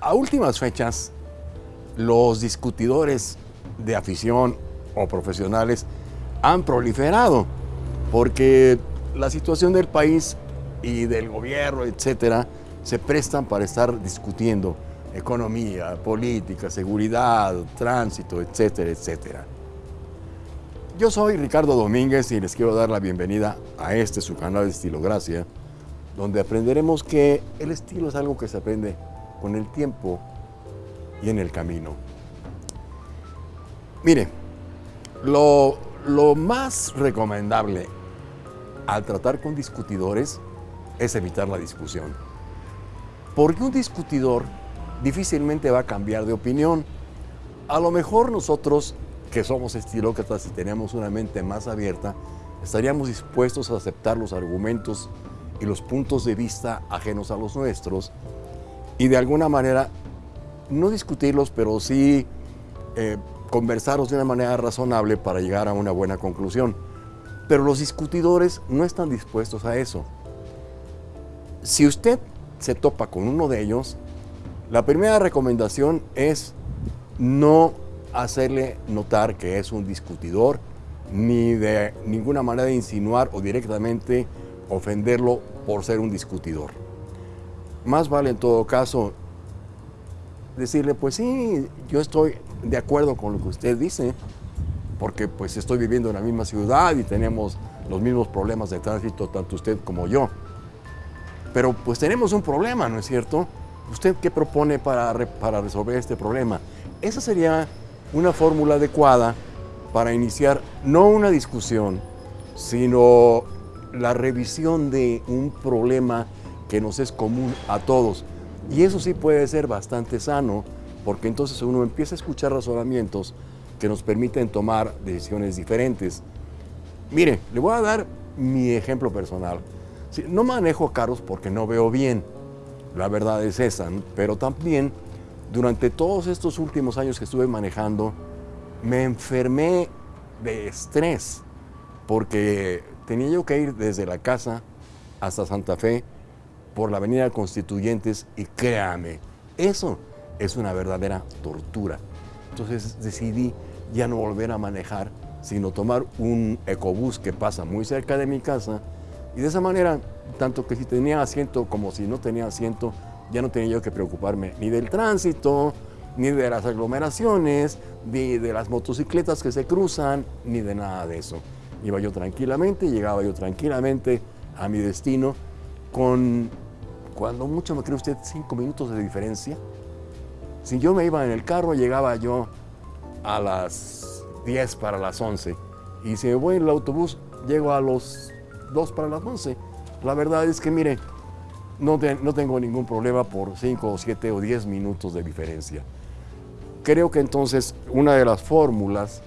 A últimas fechas, los discutidores de afición o profesionales han proliferado porque la situación del país y del gobierno, etcétera, se prestan para estar discutiendo economía, política, seguridad, tránsito, etcétera, etcétera. Yo soy Ricardo Domínguez y les quiero dar la bienvenida a este su canal de Estilogracia, donde aprenderemos que el estilo es algo que se aprende con el tiempo y en el camino. Mire, lo, lo más recomendable al tratar con discutidores es evitar la discusión. Porque un discutidor difícilmente va a cambiar de opinión. A lo mejor nosotros, que somos estilócratas y tenemos una mente más abierta, estaríamos dispuestos a aceptar los argumentos y los puntos de vista ajenos a los nuestros y de alguna manera no discutirlos, pero sí eh, conversarlos de una manera razonable para llegar a una buena conclusión. Pero los discutidores no están dispuestos a eso. Si usted se topa con uno de ellos, la primera recomendación es no hacerle notar que es un discutidor, ni de ninguna manera insinuar o directamente ofenderlo por ser un discutidor. Más vale en todo caso decirle, pues sí, yo estoy de acuerdo con lo que usted dice, porque pues estoy viviendo en la misma ciudad y tenemos los mismos problemas de tránsito, tanto usted como yo. Pero pues tenemos un problema, ¿no es cierto? ¿Usted qué propone para, para resolver este problema? Esa sería una fórmula adecuada para iniciar no una discusión, sino la revisión de un problema que nos es común a todos. Y eso sí puede ser bastante sano, porque entonces uno empieza a escuchar razonamientos que nos permiten tomar decisiones diferentes. Mire, le voy a dar mi ejemplo personal. No manejo carros porque no veo bien, la verdad es esa, pero también durante todos estos últimos años que estuve manejando, me enfermé de estrés porque tenía yo que ir desde la casa hasta Santa Fe por la avenida Constituyentes y créame, eso es una verdadera tortura. Entonces decidí ya no volver a manejar, sino tomar un ecobús que pasa muy cerca de mi casa y de esa manera, tanto que si tenía asiento como si no tenía asiento, ya no tenía yo que preocuparme ni del tránsito, ni de las aglomeraciones, ni de las motocicletas que se cruzan, ni de nada de eso. Iba yo tranquilamente, llegaba yo tranquilamente a mi destino con, cuando mucho me cree usted, cinco minutos de diferencia. Si yo me iba en el carro, llegaba yo a las 10 para las 11. Y si me voy en el autobús, llego a los 2 para las 11. La verdad es que, mire, no, no tengo ningún problema por 5 o 7 o 10 minutos de diferencia. Creo que entonces una de las fórmulas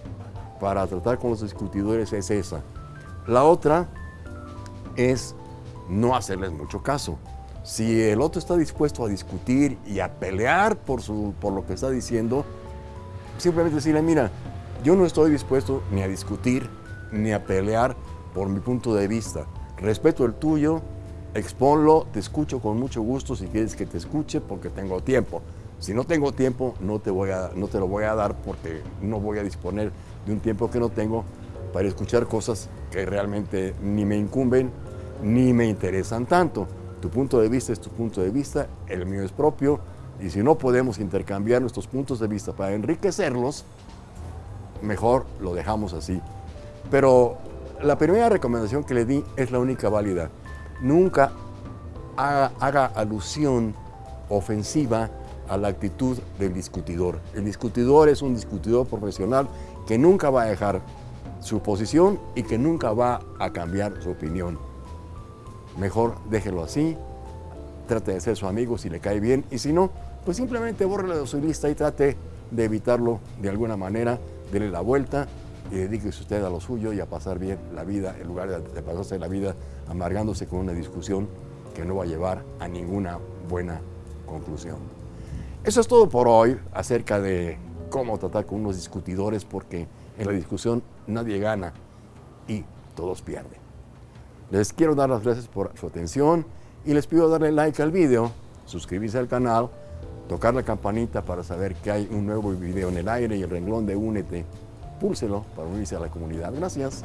para tratar con los discutidores es esa. La otra es no hacerles mucho caso. Si el otro está dispuesto a discutir y a pelear por, su, por lo que está diciendo, simplemente decirle, mira, yo no estoy dispuesto ni a discutir ni a pelear por mi punto de vista. Respeto el tuyo, exponlo, te escucho con mucho gusto si quieres que te escuche porque tengo tiempo. Si no tengo tiempo, no te, voy a, no te lo voy a dar porque no voy a disponer de un tiempo que no tengo para escuchar cosas que realmente ni me incumben ni me interesan tanto. Tu punto de vista es tu punto de vista, el mío es propio, y si no podemos intercambiar nuestros puntos de vista para enriquecerlos, mejor lo dejamos así. Pero la primera recomendación que le di es la única válida. Nunca haga, alusión ofensiva a la actitud del discutidor. El discutidor es un discutidor profesional que nunca va a dejar su posición y que nunca va a cambiar su opinión. Mejor déjelo así, trate de ser su amigo si le cae bien y si no, pues simplemente bórrelo de su lista y trate de evitarlo de alguna manera, dele la vuelta y dedíquese usted a lo suyo y a pasar bien la vida en lugar de pasarse la vida amargándose con una discusión que no va a llevar a ninguna buena conclusión. Eso es todo por hoy acerca de cómo tratar con unos discutidores porque en la discusión nadie gana y todos pierden. Les quiero dar las gracias por su atención y les pido darle like al video, suscribirse al canal tocar la campanita para saber que hay un nuevo video en el aire y el renglón de Únete. Púlselo para unirse a la comunidad. Gracias.